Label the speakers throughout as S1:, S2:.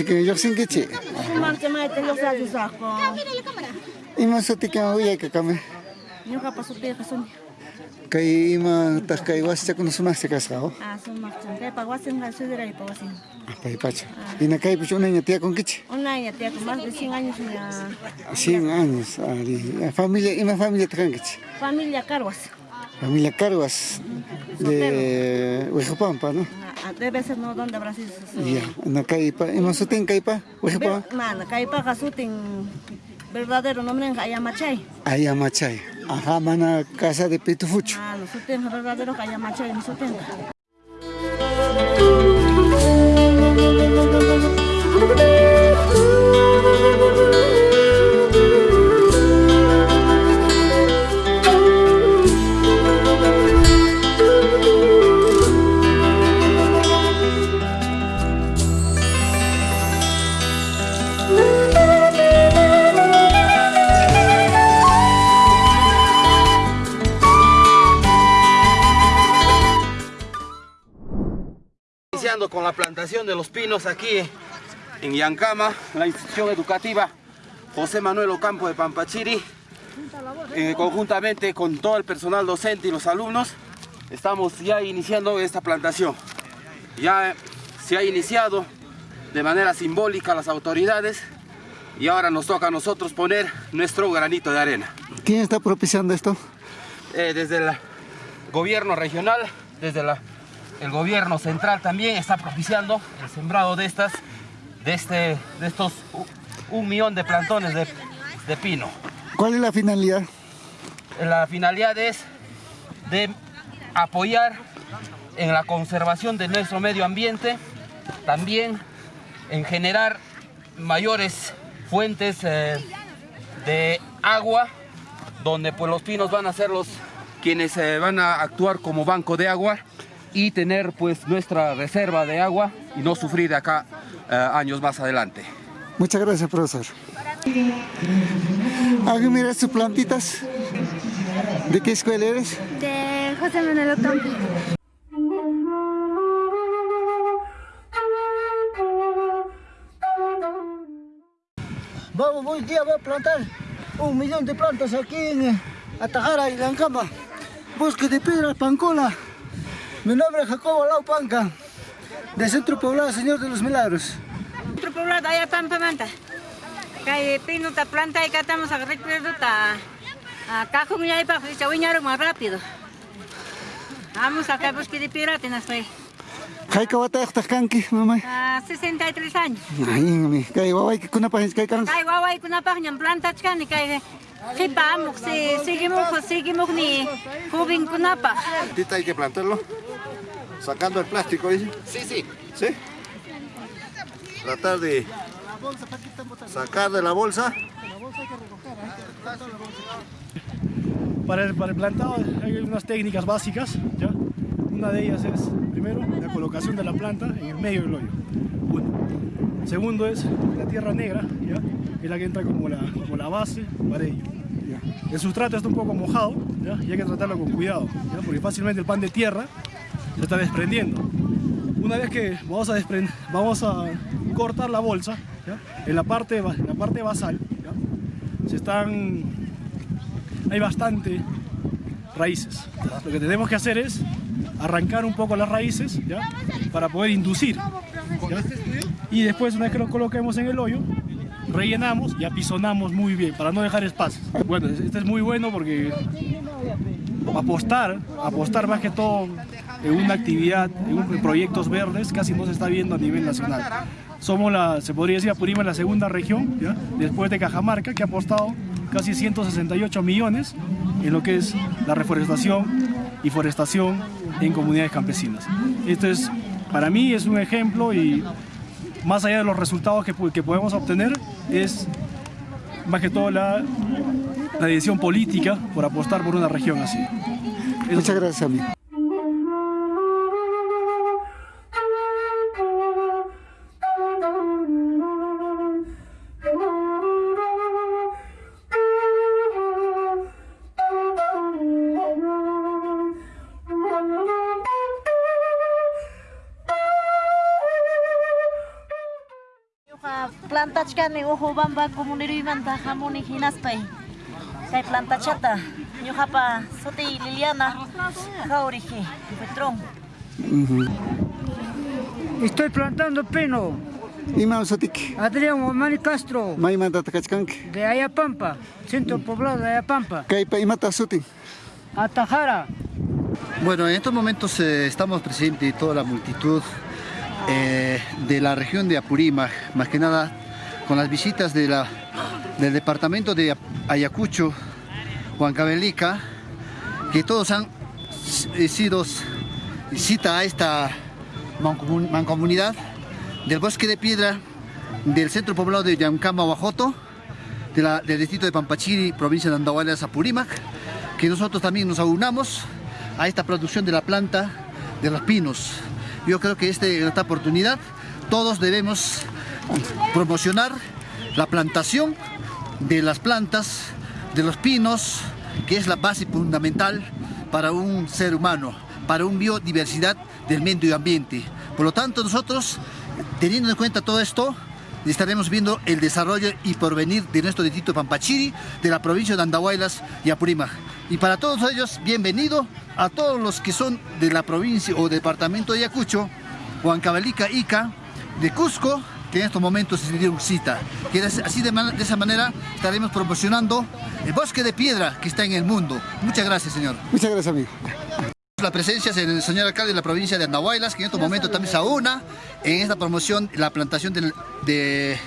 S1: Chiquillo, yo sin que chi.
S2: Maite los ajo.
S1: Que came.
S2: Yo capaz su pie que son.
S1: Kay ima tas kay wasi kuno.
S2: Ah, y
S1: pacha. Na kay pues una tía con kichi.
S2: Una tía con más de 100 años ya.
S1: 100 años. Familia, ima familia kichi.
S2: Familia Carguas.
S1: Familia Carguas de Huejopampa, ¿no?
S2: Ah, Debe ser no donde Brasil.
S1: Ya, na kay pa, ima sutin kay pa, Huejopampa.
S2: Mana, kay pa kasutin verdadero nombre en Ayamachay.
S1: Ayamachay. Ajá, mana casa de Pitufucho.
S2: Ah, los suten verdadero Ayamachay, mi suten.
S3: La plantación de los pinos aquí en Yancama, la institución educativa José Manuel Ocampo de Pampachiri, eh, conjuntamente con todo el personal docente y los alumnos, estamos ya iniciando esta plantación. Ya se ha iniciado de manera simbólica las autoridades y ahora nos toca a nosotros poner nuestro granito de arena.
S1: ¿Quién está propiciando esto?
S3: Eh, desde el gobierno regional, desde la el gobierno central también está propiciando el sembrado de estas, de, este, de estos un millón de plantones de, de pino.
S1: ¿Cuál es la finalidad?
S3: La finalidad es de apoyar en la conservación de nuestro medio ambiente, también en generar mayores fuentes eh, de agua, donde pues los pinos van a ser los quienes eh, van a actuar como banco de agua y tener pues nuestra reserva de agua y no sufrir de acá eh, años más adelante.
S1: Muchas gracias, profesor. Aquí mira sus plantitas. ¿De qué escuela eres?
S4: De José Manuel Ocampo.
S5: Vamos, hoy día voy a plantar un millón de plantas aquí en Atajara y Lancama. Bosque de piedra pancola. Mi nombre es Jacobo Laupanca, de Centro Poblado Señor de los Milagros.
S6: Centro Poblado allá Pampa Manta. Pino ta planta y catamos a recuerdo ta cajón ya para chaviñar más rápido. Vamos acá bosque de piedra tenas fue.
S1: ¿Hay que batar esta canqui, mamá?
S6: A 63 años.
S1: Ay, mi, kay guay que kuna pa kay kan.
S6: Kay guay kuna pa nyam planta chkan kay Hipamok, si seguimos, seguimos ni joven kunapa.
S7: Ahorita hay que plantarlo. Sacando el plástico, dice.
S3: Sí, sí.
S7: ¿Sí? Tratar de sacar de la bolsa.
S8: Para el, para el plantado hay unas técnicas básicas, ¿ya? Una de ellas es, primero, la colocación de la planta en el medio del hoyo. Uno. Segundo es la tierra negra, ¿ya? que es la que entra como la, como la base para ello. El sustrato está un poco mojado ¿ya? y hay que tratarlo con cuidado, ¿ya? porque fácilmente el pan de tierra se está desprendiendo. Una vez que vamos a, vamos a cortar la bolsa. En, la parte, en la parte basal, se están, hay bastante raíces. Lo que tenemos que hacer es arrancar un poco las raíces para poder inducir. Y después, una vez que lo coloquemos en el hoyo, rellenamos y apisonamos muy bien para no dejar espacios. Bueno, este es muy bueno porque apostar, apostar más que todo en una actividad, en, proyectos verdes, casi no se está viendo a nivel nacional. Somos la, se podría decir, Apurímac la segunda región, después de Cajamarca, que ha apostado casi 168 millones en lo que es la reforestación y forestación en comunidades campesinas. Esto es, para mí es un ejemplo y más allá de los resultados que, que podemos obtener, es más que todo la, la decisión política por apostar por una región así.
S1: Muchas gracias, amigo.
S2: Plantachkani uhu bamba comunirumanta jamuni hinaspay. Kay plantachata ñuqapa suti Liliana Jauriji Petrón.
S5: Estoy plantando pino.
S1: Ima usatik.
S5: Adrián Omani Castro,
S1: Maymanta takachkanki.
S5: de Ayapampa, centro poblado de Ayapampa.
S1: Kaypa imata sutin.
S5: Atajara.
S9: Bueno, en estos momentos eh, estamos presentes toda la multitud eh, de la región de Apurímac, más que nada con las visitas del departamento de Ayacucho, Huancavelica, que todos han eh, sido cita a esta mancomun- mancomunidad del bosque de piedra del centro poblado de Yancama, Huajoto, de la- del distrito de Pampachiri, provincia de Andahuaylas, Apurímac, que nosotros también nos aunamos a esta producción de la planta de los pinos. Yo creo que este, esta oportunidad todos debemos promocionar la plantación de las plantas, de los pinos, que es la base fundamental para un ser humano, para una biodiversidad del medio ambiente. Por lo tanto, nosotros, teniendo en cuenta todo esto, estaremos viendo el desarrollo y porvenir de nuestro distrito Pampachiri, de la provincia de Andahuaylas y Apurímac. Y para todos ellos, bienvenido a todos los que son de la provincia o departamento de Ayacucho, Huancavelica, Ica, de Cusco, que en estos momentos se dieron cita. Que así de, man- de esa manera estaremos promocionando el bosque de piedra que está en el mundo. Muchas gracias, señor.
S1: Muchas gracias, amigo.
S9: La presencia del señor alcalde de la provincia de Andahuaylas, que en estos momentos también se aúna en esta promoción, la plantación del, de-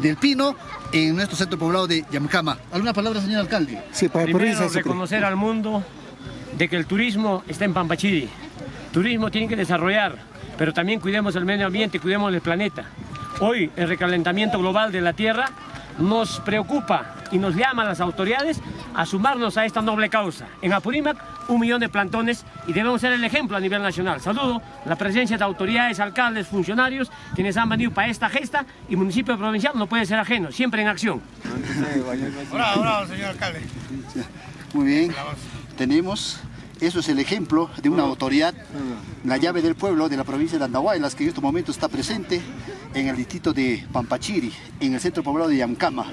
S9: del pino en nuestro centro poblado de Yamcama. ¿Alguna palabra, señor alcalde?
S1: Sí, para
S10: Primero, reconocer al mundo de que el turismo está en Pampachiri. Turismo tiene que desarrollar, pero también cuidemos el medio ambiente, cuidemos el planeta. Hoy el recalentamiento global de la Tierra nos preocupa y nos llama a las autoridades a sumarnos a esta noble causa. En Apurímac, un millón de plantones y debemos ser el ejemplo a nivel nacional. Saludo la presencia de autoridades, alcaldes, funcionarios, quienes han venido para esta gesta y municipio provincial no puede ser ajeno, siempre en acción.
S9: Muy bien. Tenemos, eso es el ejemplo de una autoridad, la llave del pueblo de la provincia de Andahuaylas, que en estos momentos está presente en el distrito de Pampachiri, en el centro poblado de Yamcama.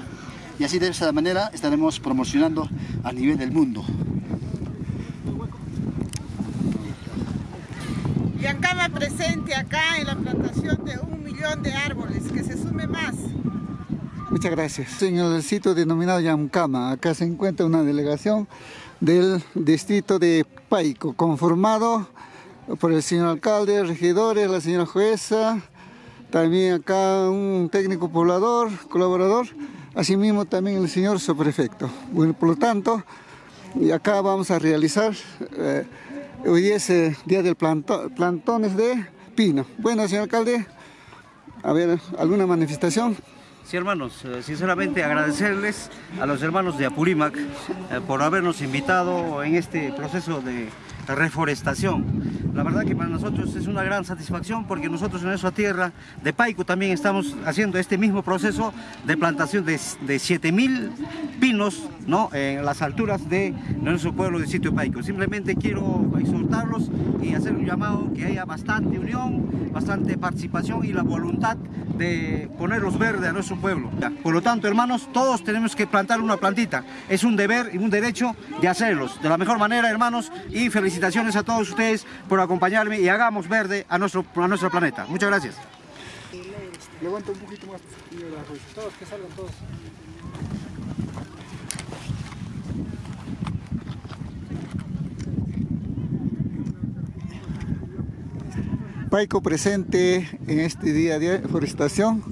S9: Y así de esa manera estaremos promocionando a nivel del mundo.
S11: Yancama presente acá en la plantación de un millón de árboles, que se sume más.
S1: Muchas gracias. En el sitio denominado Yamcama, acá se encuentra una delegación del distrito de Paico, conformado por el señor alcalde, regidores, la señora jueza, también acá un técnico poblador, colaborador, asimismo también el señor subprefecto. Bueno, por lo tanto, y acá vamos a realizar, eh, hoy es día del planto- plantones de pino. Bueno, señor alcalde, a ver, ¿alguna manifestación?
S12: Sí, hermanos, eh, sinceramente agradecerles a los hermanos de Apurímac eh, por habernos invitado en este proceso de reforestación. La verdad que para nosotros es una gran satisfacción porque nosotros en nuestra tierra de Paico también estamos haciendo este mismo proceso de plantación de, de 7000 pinos ¿no? en las alturas de nuestro pueblo de sitio Paico. Simplemente quiero exhortarlos y hacer un llamado que haya bastante unión, bastante participación y la voluntad de ponerlos verde a nuestro pueblo. Por lo tanto, hermanos, todos tenemos que plantar una plantita. Es un deber y un derecho de hacerlos de la mejor manera, hermanos, y felicitaciones a todos ustedes por acompañarme y hagamos verde a nuestro, a nuestro planeta. Muchas gracias.
S8: Levanta un poquito más. Todos, que salgan todos.
S1: Paico presente en este día de forestación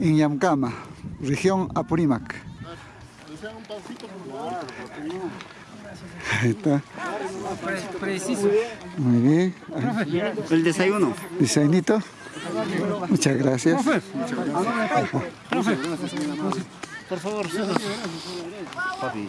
S1: en Yamcama, región Apurímac. Ahí está.
S10: Preciso.
S1: Muy bien.
S12: El desayuno.
S1: Diseñito. Muchas gracias.
S12: Por favor, Papi.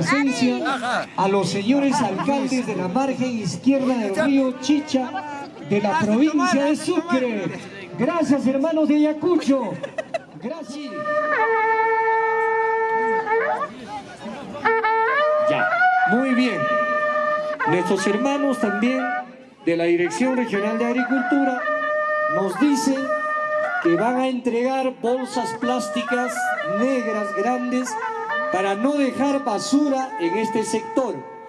S8: Presencia. A los señores alcaldes de la margen izquierda del río Chicha de la provincia de Sucre. Gracias hermanos de Ayacucho. Gracias. Ya, muy bien. Nuestros hermanos también de la Dirección Regional de Agricultura nos dicen que van a entregar bolsas plásticas negras grandes para no dejar basura en este sector.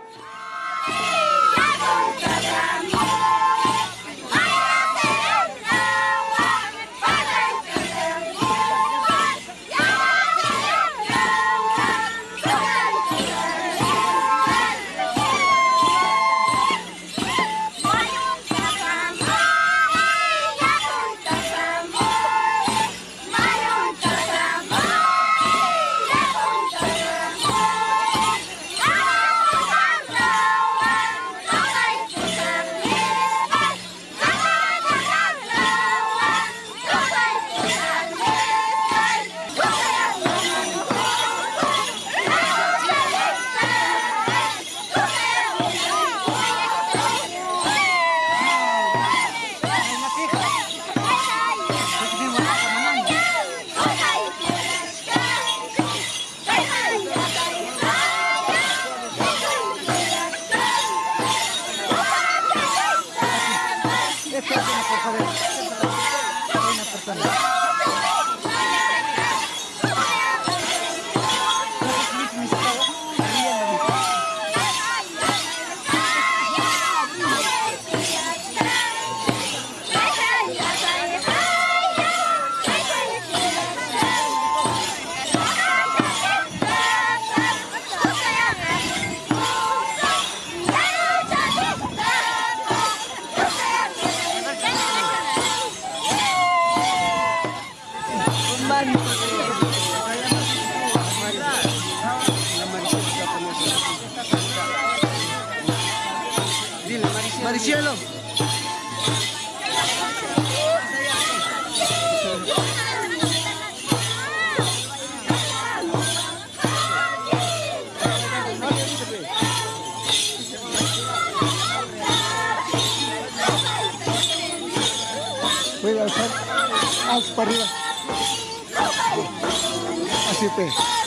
S1: Para arriba. Así te.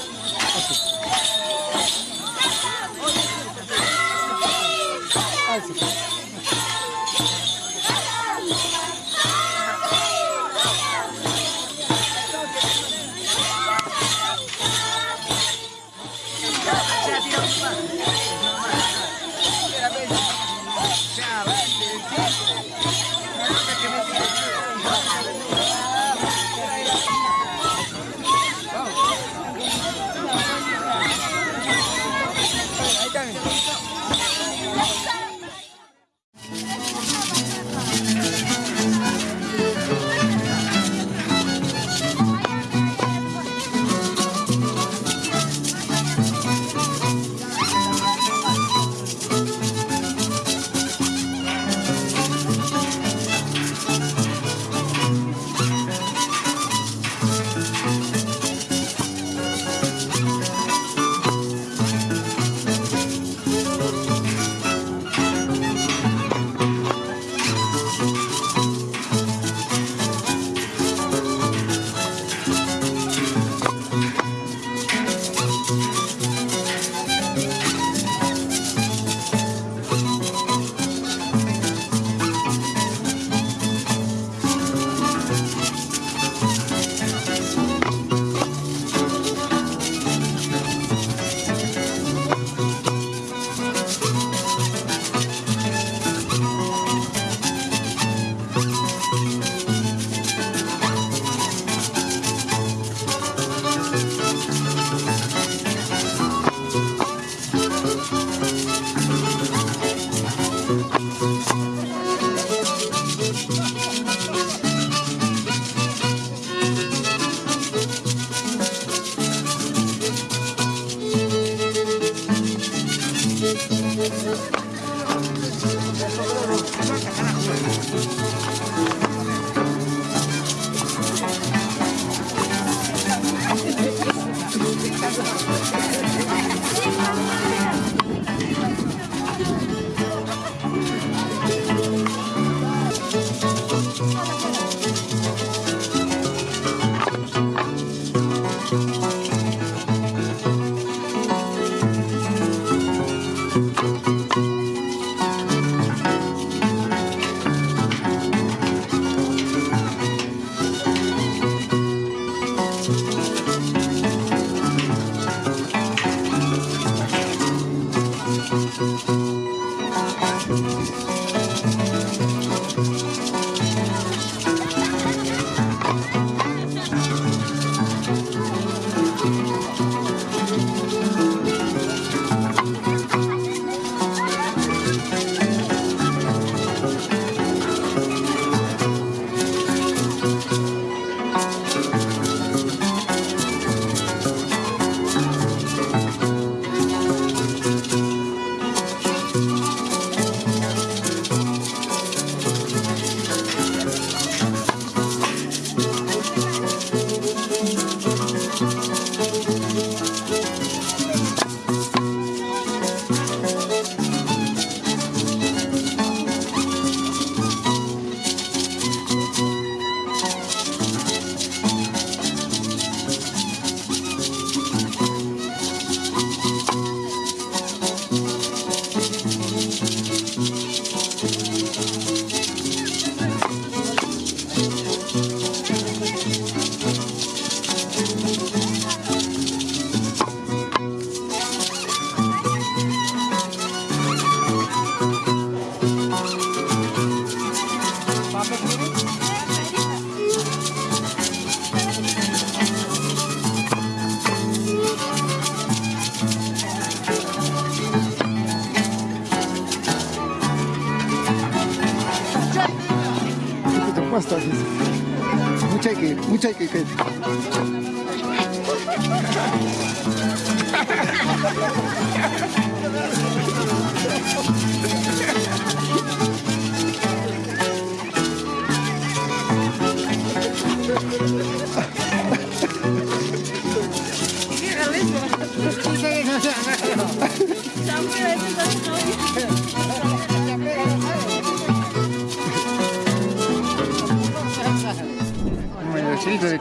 S1: Que, mucha que,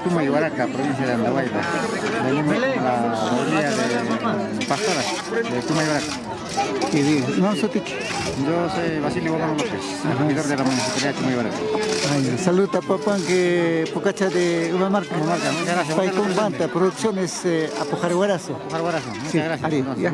S13: de Tumayhuaraca, provincia de Andahuayla. La orilla de Pastoras, de Tumayhuaraca.
S1: ¿Qué dices? No, Sotichi.
S13: Yo soy Basilio Bogano López, regidor de la municipalidad de Tumayhuaraca.
S1: Ay, Saluda papá que pocacha de Umamarca.
S13: Umamarca, muchas gracias.
S1: Paicón Banta, producciones eh, Apojareguarazo.
S13: Apojareguarazo, muchas
S1: Sí,
S13: gracias.
S1: Ari,
S13: No,
S1: ya.